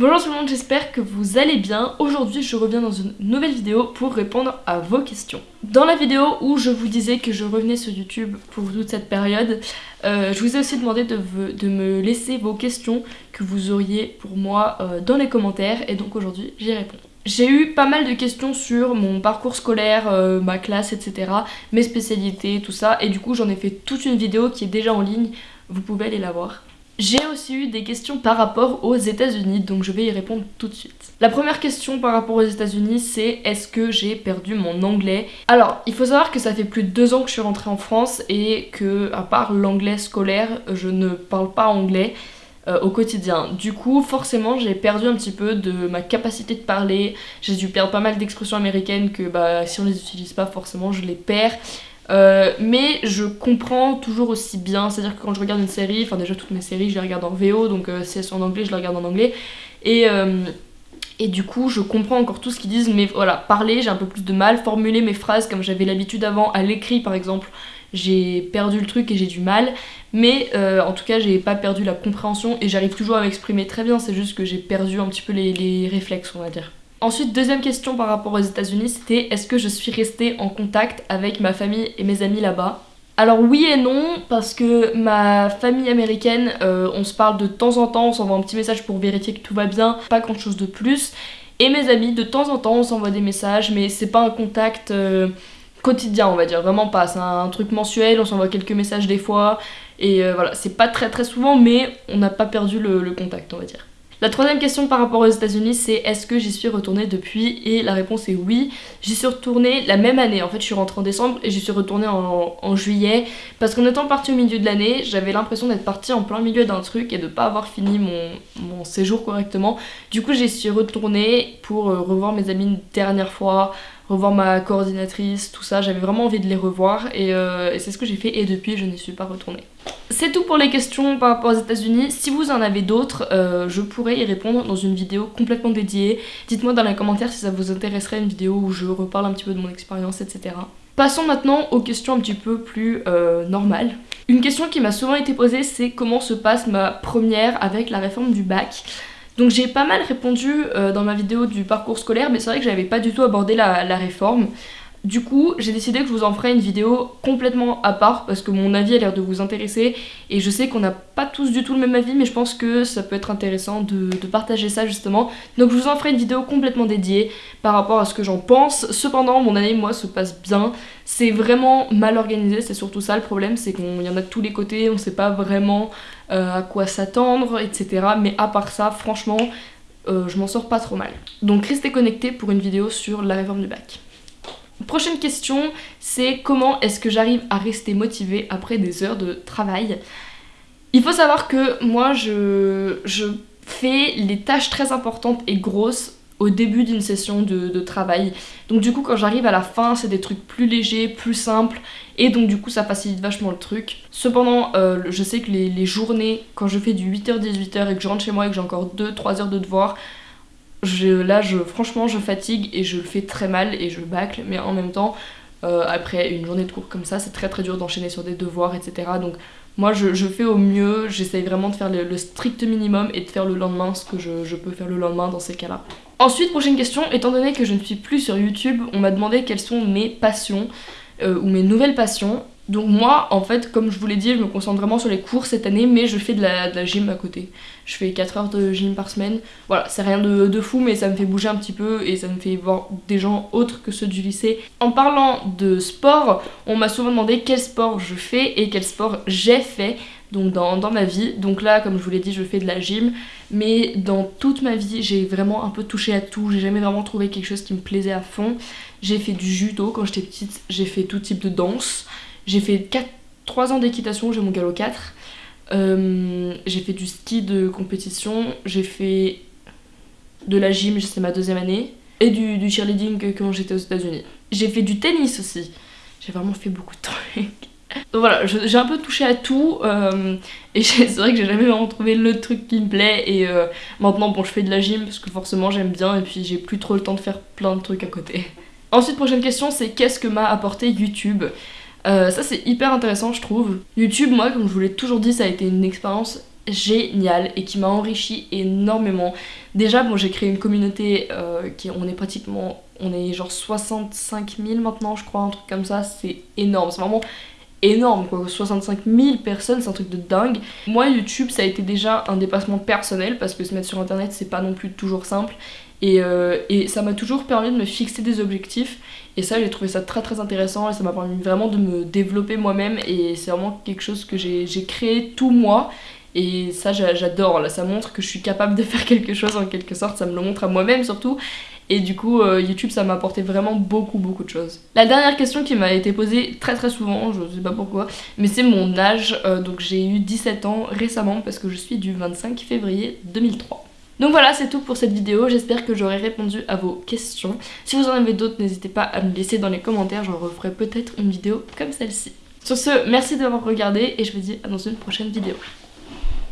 Bonjour tout le monde, j'espère que vous allez bien. Aujourd'hui je reviens dans une nouvelle vidéo pour répondre à vos questions. Dans la vidéo où je vous disais que je revenais sur YouTube pour toute cette période, euh, je vous ai aussi demandé de, me laisser vos questions que vous auriez pour moi euh, dans les commentaires et donc aujourd'hui j'y réponds. J'ai eu pas mal de questions sur mon parcours scolaire, euh, ma classe, etc. Mes spécialités, tout ça et du coup j'en ai fait toute une vidéo qui est déjà en ligne, vous pouvez aller la voir. J'ai aussi eu des questions par rapport aux États-Unis, donc je vais y répondre tout de suite. La première question par rapport aux États-Unis, c'est est-ce que j'ai perdu mon anglais? Alors, il faut savoir que ça fait plus de deux ans que je suis rentrée en France et que, à part l'anglais scolaire, je ne parle pas anglais. Euh, au quotidien. Du coup, forcément, j'ai perdu un petit peu de ma capacité de parler. J'ai dû perdre pas mal d'expressions américaines que bah, si on les utilise pas, forcément, je les perds. Euh, mais je comprends toujours aussi bien, c'est-à-dire que quand je regarde une série, enfin déjà toutes mes séries je les regarde en VO, donc euh, si elles sont en anglais je les regarde en anglais, et, euh, et du coup je comprends encore tout ce qu'ils disent, mais voilà, parler j'ai un peu plus de mal, formuler mes phrases comme j'avais l'habitude avant, à l'écrit par exemple, j'ai perdu le truc et j'ai du mal, mais en tout cas j'ai pas perdu la compréhension et j'arrive toujours à m'exprimer très bien, c'est juste que j'ai perdu un petit peu les réflexes on va dire. Ensuite, deuxième question par rapport aux États-Unis, c'était est-ce que je suis restée en contact avec ma famille et mes amis là-bas? Alors oui et non, parce que ma famille américaine, euh, on se parle de temps en temps, on s'envoie un petit message pour vérifier que tout va bien, pas grand chose de plus. Et mes amis, de temps en temps, on s'envoie des messages, mais c'est pas un contact euh, quotidien, on va dire, vraiment pas. C'est un truc mensuel, on s'envoie quelques messages des fois, et euh, voilà, c'est pas très très souvent, mais on n'a pas perdu le contact, on va dire. La troisième question par rapport aux États-Unis, c'est est-ce que j'y suis retournée depuis? Et la réponse est oui. J'y suis retournée la même année. En fait, je suis rentrée en décembre et j'y suis retournée en, juillet. Parce qu'en étant partie au milieu de l'année, j'avais l'impression d'être partie en plein milieu d'un truc et de pas avoir fini mon, mon séjour correctement. Du coup, j'y suis retournée pour euh, revoir mes amis une dernière fois, revoir ma coordinatrice, tout ça. J'avais vraiment envie de les revoir euh, et, c'est ce que j'ai fait et depuis je n'y suis pas retournée. C'est tout pour les questions par rapport aux États-Unis. Si vous en avez d'autres, euh, je pourrais y répondre dans une vidéo complètement dédiée. Dites-moi dans les commentaires si ça vous intéresserait une vidéo où je reparle un petit peu de mon expérience, etc. Passons maintenant aux questions un petit peu plus euh, normales. Une question qui m'a souvent été posée, c'est comment se passe ma première avec la réforme du bac? Donc j'ai pas mal répondu euh, dans ma vidéo du parcours scolaire, mais c'est vrai que j'avais pas du tout abordé la, réforme. Du coup, j'ai décidé que je vous en ferai une vidéo complètement à part parce que mon avis a l'air de vous intéresser et je sais qu'on n'a pas tous du tout le même avis mais je pense que ça peut être intéressant de, partager ça justement. Donc je vous en ferai une vidéo complètement dédiée par rapport à ce que j'en pense. Cependant, mon année, moi, se passe bien. C'est vraiment mal organisé, c'est surtout ça le problème, c'est qu'il y en a de tous les côtés, on sait pas vraiment euh, à quoi s'attendre, etc. Mais à part ça, franchement, euh, je m'en sors pas trop mal. Donc restez connectés pour une vidéo sur la réforme du bac. Prochaine question, c'est comment est-ce que j'arrive à rester motivée après des heures de travail? Il faut savoir que moi, je, je fais les tâches très importantes et grosses au début d'une session de, travail. Donc du coup quand j'arrive à la fin c'est des trucs plus légers, plus simples et donc du coup ça facilite vachement le truc. Cependant euh, je sais que les, journées quand je fais du 8h-18h et que je rentre chez moi et que j'ai encore 2-3 heures de devoir là, franchement, je fatigue et je le fais très mal et je bâcle, mais en même temps, euh, après une journée de cours comme ça, c'est très très dur d'enchaîner sur des devoirs, etc. Donc moi, je, fais au mieux, j'essaye vraiment de faire le, strict minimum et de faire le lendemain ce que je, peux faire le lendemain dans ces cas-là. Ensuite, prochaine question, étant donné que je ne suis plus sur YouTube, on m'a demandé quelles sont mes passions euh, ou mes nouvelles passions. Donc moi, en fait, comme je vous l'ai dit, je me concentre vraiment sur les cours cette année, mais je fais de la, gym à côté. Je fais 4 heures de gym par semaine. Voilà, c'est rien de, fou, mais ça me fait bouger un petit peu et ça me fait voir des gens autres que ceux du lycée. En parlant de sport, on m'a souvent demandé quel sport je fais et quel sport j'ai fait donc dans, dans, ma vie. Donc là, comme je vous l'ai dit, je fais de la gym, mais dans toute ma vie, j'ai vraiment un peu touché à tout. J'ai jamais vraiment trouvé quelque chose qui me plaisait à fond. J'ai fait du judo quand j'étais petite, j'ai fait tout type de danse. J'ai fait 4, 3 ans d'équitation, j'ai mon galop 4. Euh, j'ai fait du ski de compétition, j'ai fait de la gym, c'est ma deuxième année, et du, cheerleading quand j'étais aux États-Unis. J'ai fait du tennis aussi. J'ai vraiment fait beaucoup de trucs. Donc voilà, j'ai un peu touché à tout euh, et c'est vrai que j'ai jamais vraiment trouvé le truc qui me plaît et euh, maintenant bon je fais de la gym parce que forcément j'aime bien et puis j'ai plus trop le temps de faire plein de trucs à côté. Ensuite prochaine question c'est qu'est-ce que m'a apporté YouTube? Euh, ça c'est hyper intéressant je trouve. YouTube moi comme je vous l'ai toujours dit ça a été une expérience génial et qui m'a enrichi énormément. Déjà, bon, j'ai créé une communauté euh, qui, on est pratiquement, on est genre 65 000 maintenant, je crois, un truc comme ça, c'est énorme, c'est vraiment énorme quoi, 65 000 personnes, c'est un truc de dingue. Moi, YouTube, ça a été déjà un dépassement personnel parce que se mettre sur internet, c'est pas non plus toujours simple. Et, euh, et ça m'a toujours permis de me fixer des objectifs. Et ça, j'ai trouvé ça très très intéressant et ça m'a permis vraiment de me développer moi-même. Et c'est vraiment quelque chose que j'ai créé tout moi. Et ça, j'adore. Là, ça montre que je suis capable de faire quelque chose en quelque sorte. Ça me le montre à moi-même surtout. Et du coup, euh, YouTube, ça m'a apporté vraiment beaucoup, beaucoup de choses. La dernière question qui m'a été posée très très souvent, je sais pas pourquoi, mais c'est mon âge. Euh, donc j'ai eu 17 ans récemment parce que je suis du 25 février 2003. Donc voilà, c'est tout pour cette vidéo. J'espère que j'aurai répondu à vos questions. Si vous en avez d'autres, n'hésitez pas à me laisser dans les commentaires. J'en referai peut-être une vidéo comme celle-ci. Sur ce, merci d'avoir regardé et je vous dis à dans une prochaine vidéo.